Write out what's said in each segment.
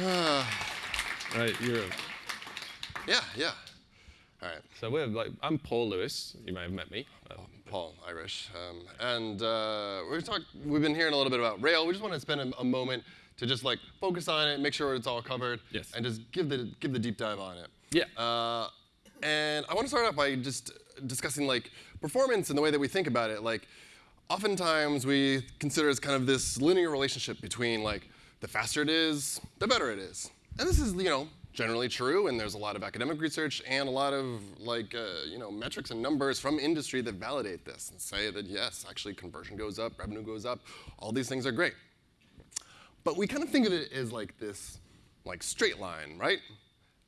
right, you're. Yeah, yeah. All right. So we're like, I'm Paul Lewis. You may have met me. Uh, Paul Irish, um, and uh, we're talk, We've been hearing a little bit about Rail. We just want to spend a, a, moment to just like focus on it, make sure it's all covered, yes. and just give the give the deep dive on it. Yeah. Uh, and I want to start off by just discussing like performance and the way that we think about it. Like, oftentimes we consider as kind of this linear relationship between like the faster it is, the better it is. And this is, you know, generally true, and there's a lot of academic research and a lot of like uh, you know metrics and numbers from industry that validate this and say that yes, actually conversion goes up, revenue goes up, all these things are great. But we kind of think of it as like this like straight line, right?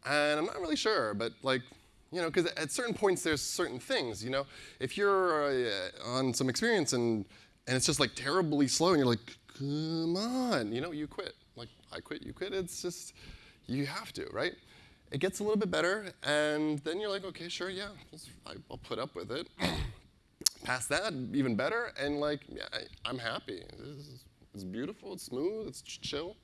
And I'm not really sure, but like you know, because at certain points there's certain things, you know, if you're uh, on some experience and and it's just like terribly slow, and you're like, come on, you know, you quit. Like I quit, you quit. It's just you have to, right? It gets a little bit better, and then you're like, okay, sure, yeah, I'll put up with it. Past that, even better, and like, yeah, I, am happy. It's, it's beautiful, it's smooth, it's chill.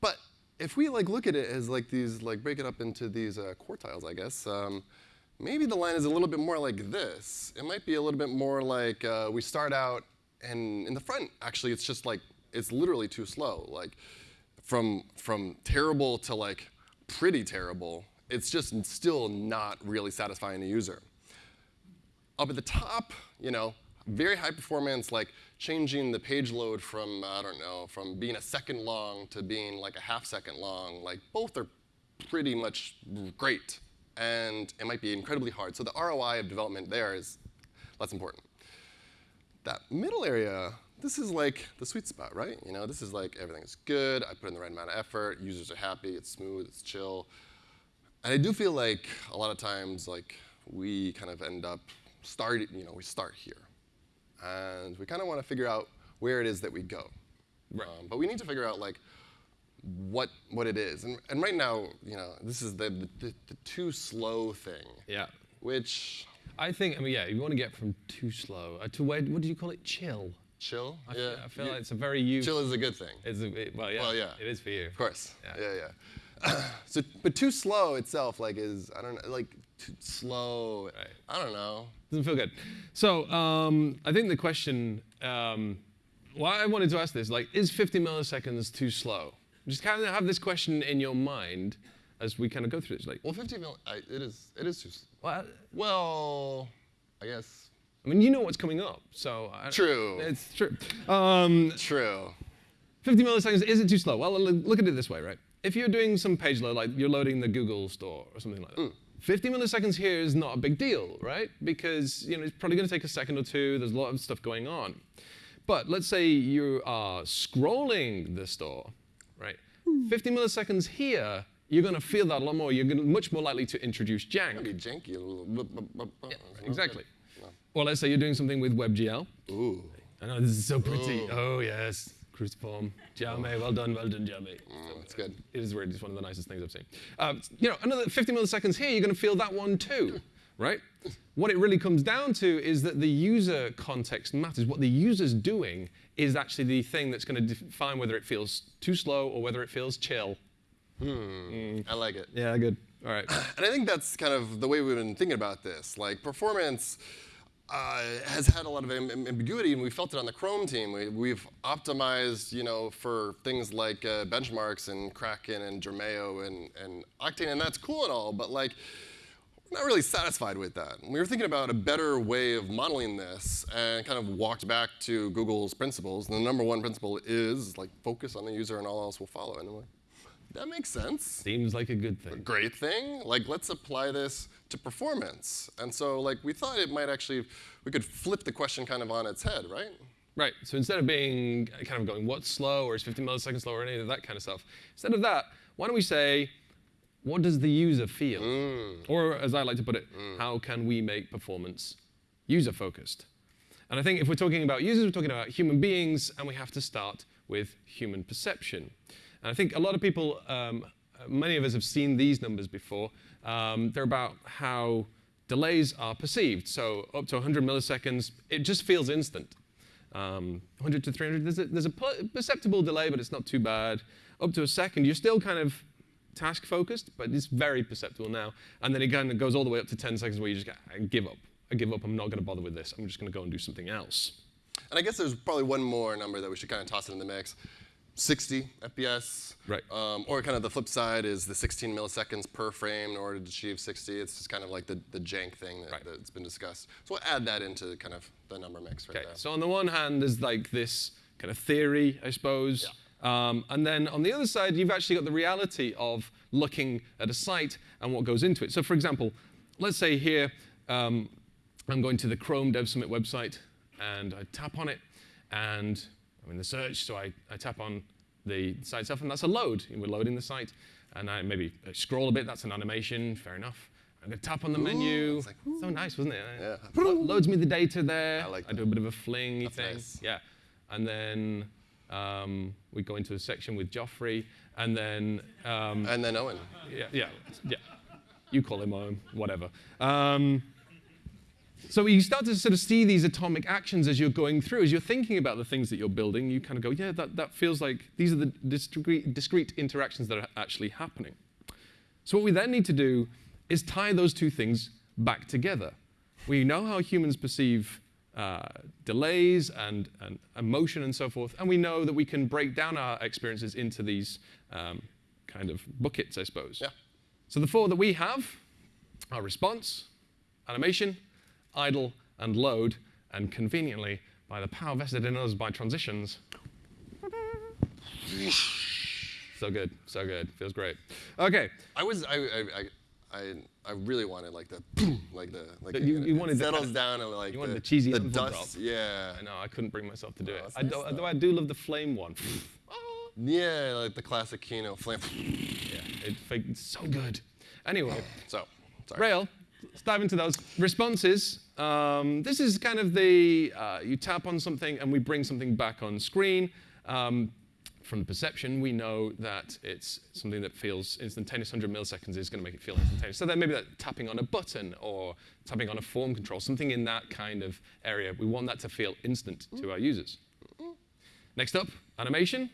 But if we like look at it as like these, like break it up into these uh, quartiles, I guess, um, maybe the line is a little bit more like this. It might be a little bit more like uh, we start out, and in the front, actually, it's just like, it's literally too slow. Like, from, from terrible to like pretty terrible, it's just still not really satisfying the user. Up at the top, you know, very high performance, like changing the page load from, I don't know, from being a second long to being like a half second long, like both are pretty much great. And it might be incredibly hard. So the ROI of development there is less important. That middle area this is like the sweet spot, right? You know, this is like everything is good. I put in the right amount of effort. Users are happy. It's smooth. It's chill. And I do feel like a lot of times, like we kind of end up starting. You know, we start here, and we kind of want to figure out where it is that we go. Right. Um, but we need to figure out like what what it is. And, and right now, you know, this is the, the, the too slow thing. Yeah. Which I think. I mean, yeah. You want to get from too slow uh, to where? What do you call it? Chill. Chill? I yeah. I feel you, like it's a very you. Chill is a good thing. It's a, it, well, yeah. Well, yeah. It is for you. Of course. Yeah, yeah. yeah. so, but too slow itself, like, is I don't know, like too slow. Right. I don't know. Doesn't feel good. So, um, I think the question, um, why I wanted to ask this, like, is 50 milliseconds too slow? Just kind of have this question in your mind as we kind of go through this. Like, well, 50 mil, I, it is, it is too. Well, well, I guess I mean, you know what's coming up, so I, true. It's true. Um, true. 50 milliseconds is it too slow? Well, look at it this way, right? If you're doing some page load, like you're loading the Google store or something like that, mm. 50 milliseconds here is not a big deal, right? Because you know it's probably going to take a second or two. There's a lot of stuff going on. But let's say you are scrolling the store, right? 50 milliseconds here, you're going to feel that a lot more. You're much more likely to introduce jank. Maybe janky. Yeah, exactly. Or let's say you're doing something with WebGL. Ooh. I know, this is so pretty. Ooh. Oh, yes. Cruciform. Jaume, well done, well done, Jaume. Mm, that's good. It is really just one of the nicest things I've seen. Uh, you know, another 50 milliseconds here, you're going to feel that one too, right? What it really comes down to is that the user context matters. What the user's doing is actually the thing that's going to define whether it feels too slow or whether it feels chill. Hmm. Mm. I like it. Yeah, good. All right. And I think that's kind of the way we've been thinking about this. Like performance uh, has had a lot of ambiguity, and we felt it on the Chrome team. We, have optimized, you know, for things like uh, benchmarks and Kraken and Dromaeo and, and Octane, and that's cool and all, but like, not really satisfied with that. we were thinking about a better way of modeling this and kind of walked back to Google's principles. And the number one principle is like focus on the user and all else will follow. And like, that makes sense. Seems like a good thing. A great thing. Like, let's apply this to performance. And so, like, we thought it might actually, we could flip the question kind of on its head, right? Right. So instead of being kind of going, what's slow, or is 50 milliseconds slow, or any of that kind of stuff, instead of that, why don't we say, what does the user feel? Mm. Or, as I like to put it, mm. how can we make performance user-focused? And I think if we're talking about users, we're talking about human beings, and we have to start with human perception. And I think a lot of people, um, many of us have seen these numbers before. Um, they're about how delays are perceived. So up to 100 milliseconds, it just feels instant. Um, 100 to 300, there's a, there's a perceptible delay, but it's not too bad. Up to a second, you're still kind of task focused, but it's very perceptible now. And then again, it goes all the way up to 10 seconds where you just go, I give up. I give up. I'm not going to bother with this. I'm just going to go and do something else. And I guess there's probably one more number that we should kind of toss in the mix. 60 FPS. Right. Um, or kind of the flip side is the 16 milliseconds per frame in order to achieve 60. It's just kind of like the, the jank thing that, Right. that's been discussed. So we'll add that into kind of the number mix right Okay, there. so on the one hand, there's like this kind of theory, I suppose. Um, and then on the other side, you've actually got the reality of looking at a site and what goes into it. So for example, let's say here, um, I'm going to the Chrome Dev Summit website, and I tap on it, and I'm in the search, so I, I tap on the site itself, and that's a load. We're loading the site, and I maybe scroll a bit, that's an animation, fair enough. I'm going to tap on the menu. it's like, so nice, wasn't it? Yeah. Lo- loads me the data there. I like I do a bit of a flingy That's thing. nice. Yeah. And then um, we go into a section with Joffrey, and then um, And then Owen. yeah, yeah, yeah. You call him Owen, whatever. Um, so you start to sort of see these atomic actions as you're going through, as you're thinking about the things that you're building. You kind of go, yeah, that, that feels like these are the discrete, discrete interactions that are actually happening. So what we then need to do is tie those two things back together. We know how humans perceive uh, delays and, and emotion and so forth, and we know that we can break down our experiences into these um, kind of buckets, I suppose. Yeah. So the four that we have are response, animation, idle, and load, and conveniently, by the power vested in us by transitions, so good, so good, feels great. Okay, I was I I, I, I, I really wanted like the boom, like the like You- you wanted the settles kind down and like you wanted the, the cheesy the dust drop. yeah I know I couldn't bring myself to do it. I nice, do, though. I do love the flame one. yeah like the classic Keynote flame yeah, it, it's so good. Anyway, so sorry Rail, let's dive into those responses. Um, this is kind of the uh, you tap on something and we bring something back on screen. Um, from the perception, we know that it's something that feels instantaneous. 100 milliseconds is going to make it feel instantaneous. So then maybe that tapping on a button or tapping on a form control, something in that kind of area. We want that to feel instant to our users. Next up, animation.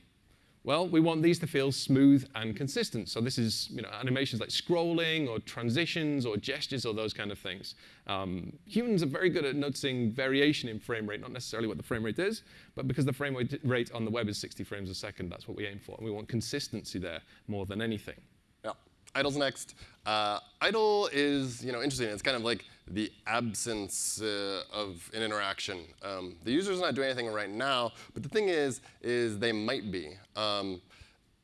Well, we want these to feel smooth and consistent. So this is you know, animations like scrolling or transitions or gestures or those kind of things. Um, humans are very good at noticing variation in frame rate, not necessarily what the frame rate is, but because the frame rate- on the web is 60 frames a second, that's what we aim for. And we want consistency there more than anything. Yeah. Idle's next. Uh, idle is you know interesting. It's kind of like the absence uh, of an interaction. Um, the user's not doing anything right now, but the thing is, is they might be. Um,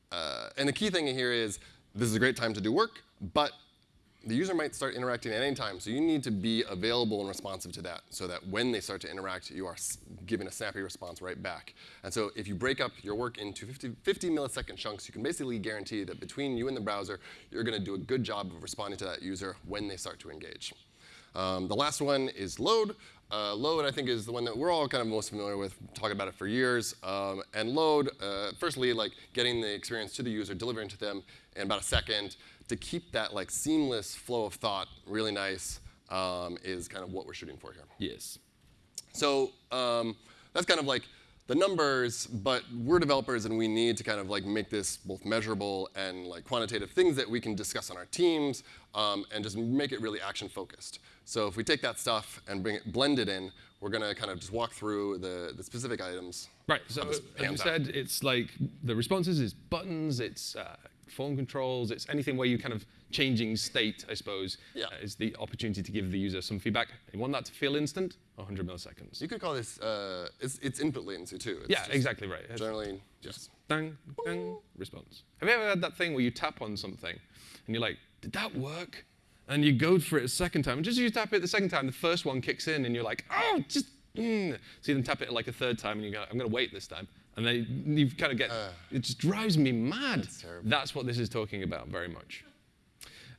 uh, and the key thing here is this is a great time to do work, but the user might start interacting at any time, so you need to be available and responsive to that, so that when they start to interact, you are giving a snappy response right back. And so if you break up your work into 50, 50 millisecond chunks, you can basically guarantee that between you and the browser, you're going to do a good job of responding to that user when they start to engage. Um, the last one is load. Uh, load, I think, is the one that we're all kind of most familiar with, talking about it for years. Um, and load, uh, firstly, like getting the experience to the user, delivering to them in about a second. To keep that like seamless flow of thought really nice um, is kind of what we're shooting for here. Yes. So um, that's kind of like the numbers, but we're developers and we need to kind of like make this both measurable and like quantitative things that we can discuss on our teams um, and just make it really action focused. So if we take that stuff and bring it, blend it in, we're gonna kind of just walk through the, the specific items. Right. So as you said, it's like the responses is buttons, it's uh, form controls, it's anything where you kind of changing state, I suppose, Yeah. uh, is the opportunity to give the user some feedback. You want that to feel instant, 100 milliseconds. You could call this, uh, it's, it's input latency too. It's yeah, exactly right. It's Generally, just dang, dang, response. Have you ever had that thing where you tap on something and you're like, did that work? And you go for it a second time, and just as you tap it the second time, the first one kicks in, and you're like, oh, just, mm. so you then tap it like a third time, and you go, I'm going to wait this time. And then you kind of get, it just drives me mad. That's. That's what this is talking about very much.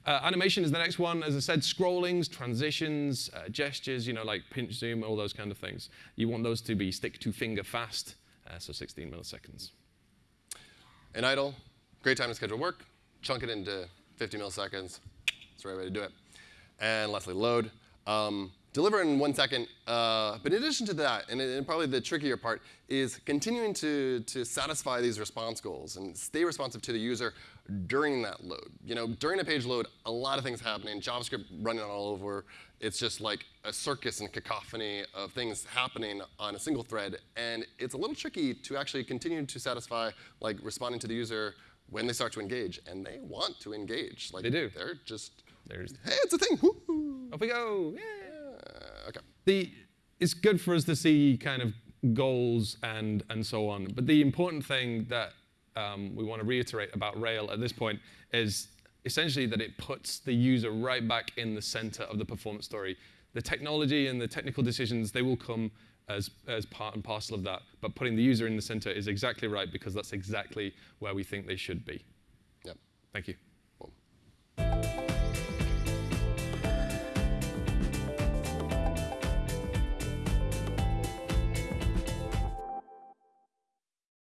Uh, animation is the next one. As I said, scrollings, transitions, uh, gestures, you know, like pinch zoom, all those kind of things. You want those to be stick to finger fast, uh, so 16 milliseconds. In idle, great time to schedule work. Chunk it into 50 milliseconds. That's the right way to do it. And lastly, load. Um, deliver in one second. Uh, but in addition to that, and, and probably the trickier part, is continuing to, to satisfy these response goals and stay responsive to the user during that load. You know, during a page load, a lot of things happening, JavaScript running all over. It's just like a circus and cacophony of things happening on a single thread. And it's a little tricky to actually continue to satisfy like responding to the user when they start to engage. And they want to engage. Like They do. They're just, There's, hey, it's a thing. Woo-hoo. off we go. Yeah. The it's good for us to see kind of goals and and so on. But the important thing that um, we want to reiterate about Rail at this point is essentially that it puts the user right back in the center of the performance story. The technology and the technical decisions they will come as as part and parcel of that. But putting the user in the center is exactly right because that's exactly where we think they should be. Yep. Thank you.